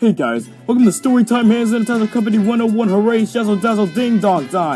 Hey guys, welcome to Storytime Hands and Tazzle Company 101 Hooray Shazzle Dazzle Ding Dong Time!